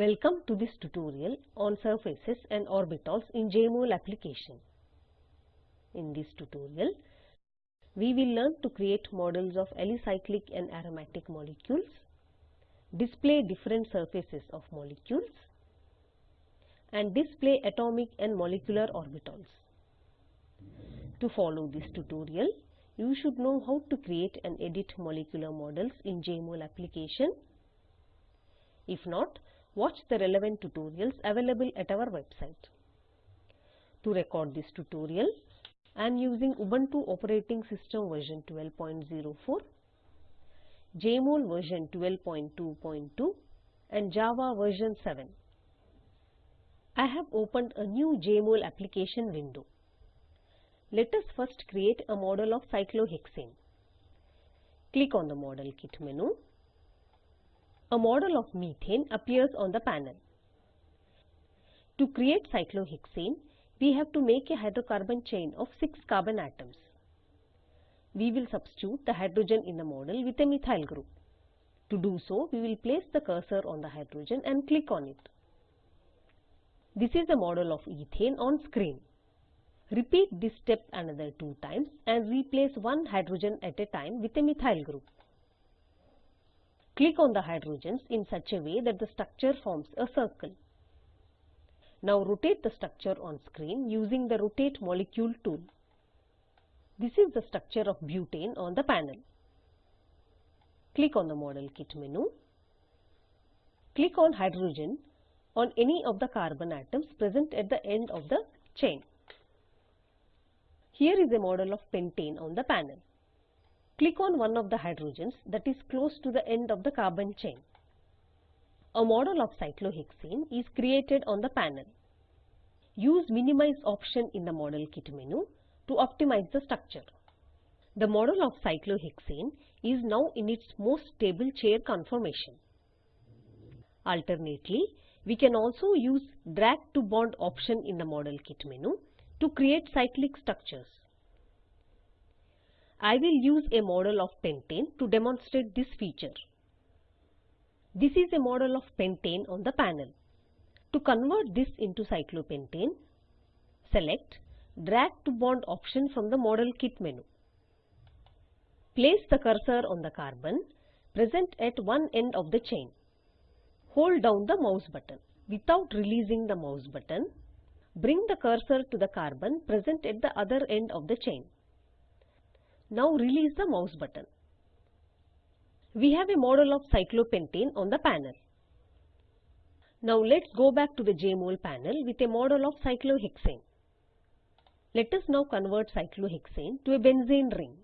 Welcome to this tutorial on surfaces and orbitals in JMOL application. In this tutorial, we will learn to create models of alicyclic and aromatic molecules, display different surfaces of molecules, and display atomic and molecular orbitals. To follow this tutorial, you should know how to create and edit molecular models in JMOL application. If not, watch the relevant tutorials available at our website. To record this tutorial, I am using Ubuntu operating system version 12.04, JMOL version 12.2.2 and Java version 7. I have opened a new JMOL application window. Let us first create a model of cyclohexane. Click on the Model Kit menu. A model of methane appears on the panel. To create cyclohexane, we have to make a hydrocarbon chain of 6 carbon atoms. We will substitute the hydrogen in the model with a methyl group. To do so, we will place the cursor on the hydrogen and click on it. This is the model of ethane on screen. Repeat this step another two times and replace one hydrogen at a time with a methyl group. Click on the hydrogens in such a way that the structure forms a circle. Now rotate the structure on screen using the Rotate Molecule tool. This is the structure of butane on the panel. Click on the Model Kit menu. Click on hydrogen on any of the carbon atoms present at the end of the chain. Here is a model of pentane on the panel. Click on one of the hydrogens that is close to the end of the carbon chain. A model of cyclohexane is created on the panel. Use Minimize option in the Model Kit menu to optimize the structure. The model of cyclohexane is now in its most stable chair conformation. Alternately, we can also use Drag to Bond option in the Model Kit menu to create cyclic structures. I will use a model of pentane to demonstrate this feature. This is a model of pentane on the panel. To convert this into cyclopentane, select Drag to Bond option from the Model Kit menu. Place the cursor on the carbon present at one end of the chain. Hold down the mouse button. Without releasing the mouse button, Bring the cursor to the carbon present at the other end of the chain. Now release the mouse button. We have a model of cyclopentane on the panel. Now let's go back to the JMOL panel with a model of cyclohexane. Let us now convert cyclohexane to a benzene ring.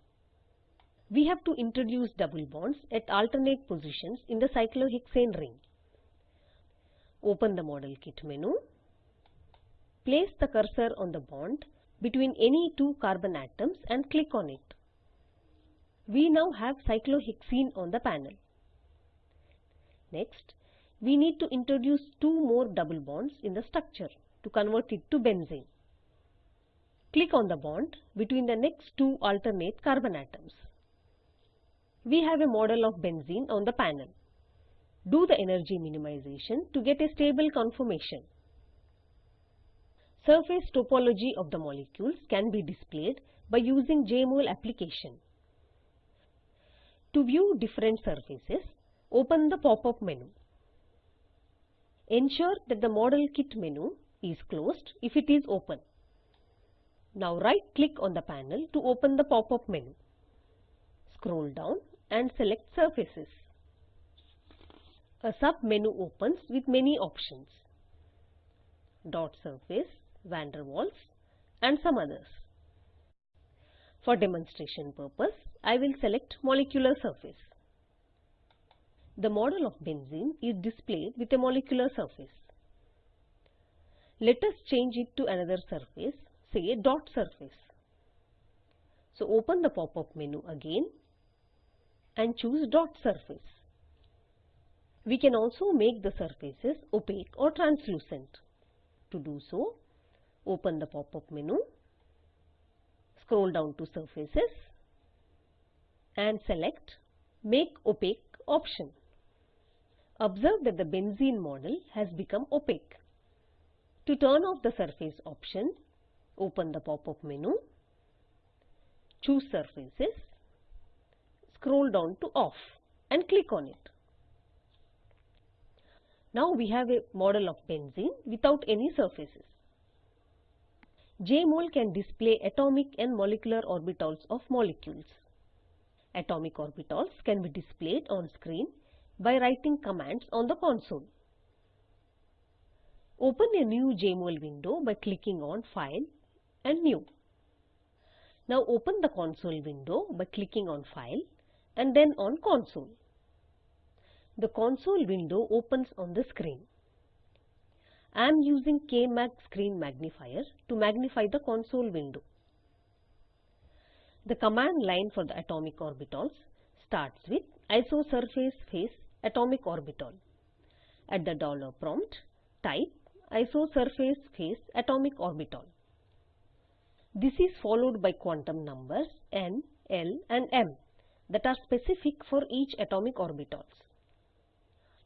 We have to introduce double bonds at alternate positions in the cyclohexane ring. Open the Model Kit menu Place the cursor on the bond between any two carbon atoms and click on it. We now have cyclohexene on the panel. Next, we need to introduce two more double bonds in the structure to convert it to benzene. Click on the bond between the next two alternate carbon atoms. We have a model of benzene on the panel. Do the energy minimization to get a stable conformation. Surface topology of the molecules can be displayed by using JMOL application. To view different surfaces, open the pop-up menu. Ensure that the Model Kit menu is closed if it is open. Now right-click on the panel to open the pop-up menu. Scroll down and select Surfaces. A sub-menu opens with many options. Dot surface, van der Waals and some others. For demonstration purpose, I will select molecular surface. The model of benzene is displayed with a molecular surface. Let us change it to another surface, say a dot surface. So open the pop-up menu again and choose dot surface. We can also make the surfaces opaque or translucent. To do so, Open the pop-up menu, scroll down to surfaces and select make opaque option. Observe that the benzene model has become opaque. To turn off the surface option, open the pop-up menu, choose surfaces, scroll down to off and click on it. Now we have a model of benzene without any surfaces. JMOL can display atomic and molecular orbitals of molecules. Atomic orbitals can be displayed on screen by writing commands on the console. Open a new JMOL window by clicking on File and New. Now open the console window by clicking on File and then on Console. The console window opens on the screen. I am using KMag screen magnifier to magnify the console window. The command line for the atomic orbitals starts with isosurface phase atomic orbital. At the dollar prompt, type isosurface phase atomic orbital. This is followed by quantum numbers n, l and m that are specific for each atomic orbitals.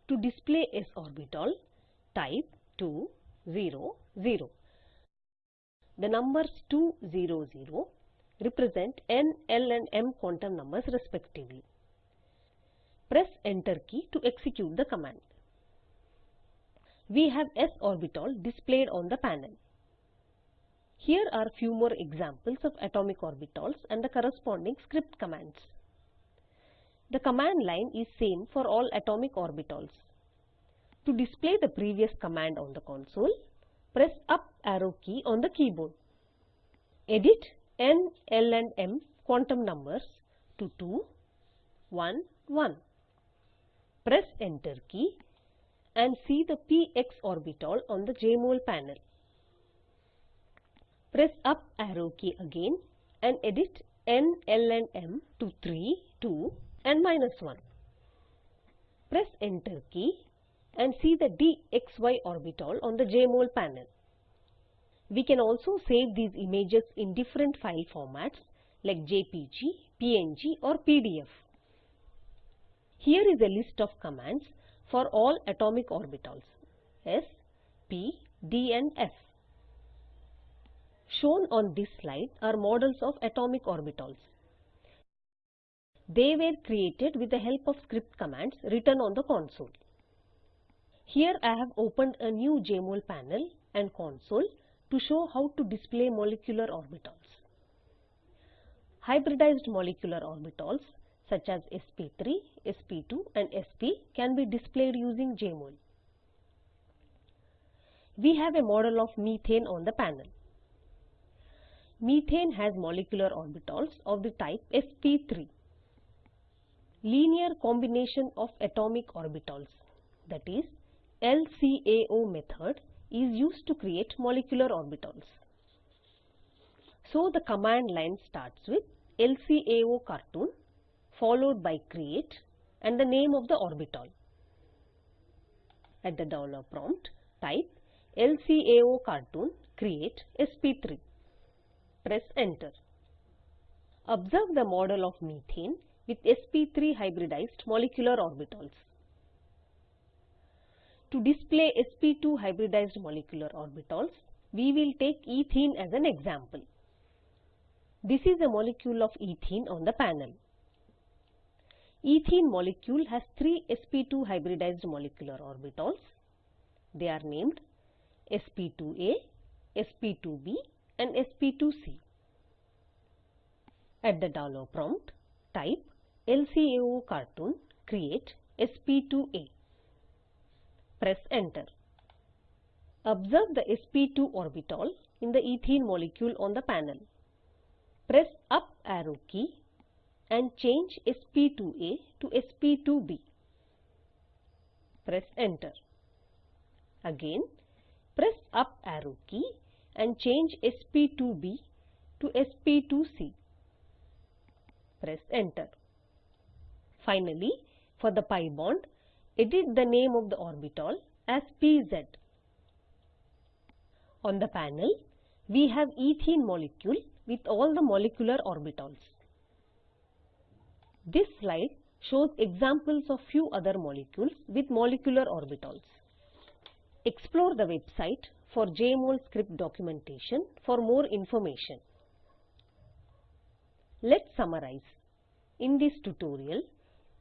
To display s orbital, type 2, 0, 0. The numbers 2, 0, 0 represent n, l and m quantum numbers respectively. Press enter key to execute the command. We have s orbital displayed on the panel. Here are few more examples of atomic orbitals and the corresponding script commands. The command line is same for all atomic orbitals. To display the previous command on the console, press up arrow key on the keyboard. Edit n, l and m quantum numbers to 2, 1, 1. Press enter key and see the px orbital on the JMOL panel. Press up arrow key again and edit n, l and m to 3, 2 and minus 1. Press enter key and see the dxy orbital on the JMOL panel. We can also save these images in different file formats like JPG, PNG or PDF. Here is a list of commands for all atomic orbitals s, p, d and f. Shown on this slide are models of atomic orbitals. They were created with the help of script commands written on the console. Here I have opened a new JMOL panel and console to show how to display molecular orbitals. Hybridized molecular orbitals such as sp3, sp2 and sp can be displayed using JMOL. We have a model of methane on the panel. Methane has molecular orbitals of the type sp3. Linear combination of atomic orbitals that is LCAO method is used to create molecular orbitals. So the command line starts with LCAO cartoon followed by create and the name of the orbital. At the dollar prompt, type LCAO cartoon create sp3. Press enter. Observe the model of methane with sp3 hybridized molecular orbitals. To display sp2 hybridized molecular orbitals, we will take ethene as an example. This is a molecule of ethene on the panel. Ethene molecule has three sp2 hybridized molecular orbitals. They are named sp2a, sp2b and sp2c. At the dollar prompt, type LCAO cartoon create sp2a. Press enter. Observe the sp2 orbital in the ethene molecule on the panel. Press up arrow key and change sp2a to sp2b. Press enter. Again, press up arrow key and change sp2b to sp2c. Press enter. Finally, for the pi bond, edit the name of the orbital as pz. On the panel, we have ethene molecule with all the molecular orbitals. This slide shows examples of few other molecules with molecular orbitals. Explore the website for JMOL script documentation for more information. Let's summarize. In this tutorial,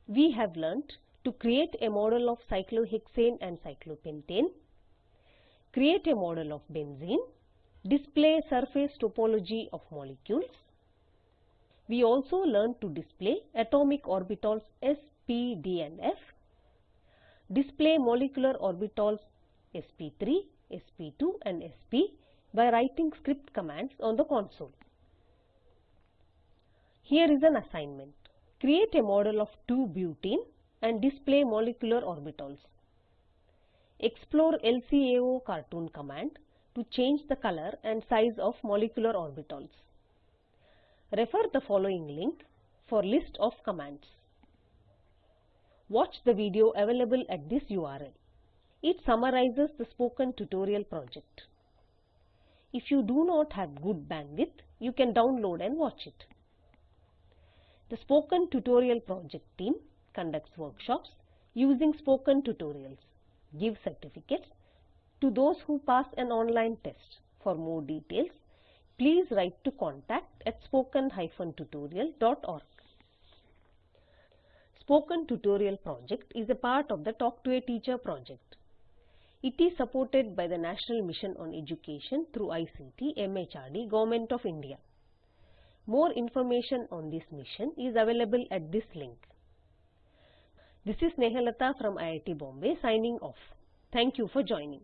we have learnt to create a model of cyclohexane and cyclopentane, create a model of benzene, display surface topology of molecules. We also learned to display atomic orbitals s, p, d and f, display molecular orbitals sp3, sp2 and sp by writing script commands on the console. Here is an assignment. Create a model of 2-butene and display molecular orbitals. Explore LCAO cartoon command to change the color and size of molecular orbitals. Refer the following link for list of commands. Watch the video available at this URL. It summarizes the spoken tutorial project. If you do not have good bandwidth, you can download and watch it. The Spoken Tutorial Project team conducts workshops using spoken tutorials, give certificates to those who pass an online test. For more details, please write to contact at spoken-tutorial.org. Spoken Tutorial project is a part of the Talk to a Teacher project. It is supported by the National Mission on Education through ICT MHRD Government of India. More information on this mission is available at this link. This is Nehalata from IIT Bombay signing off. Thank you for joining.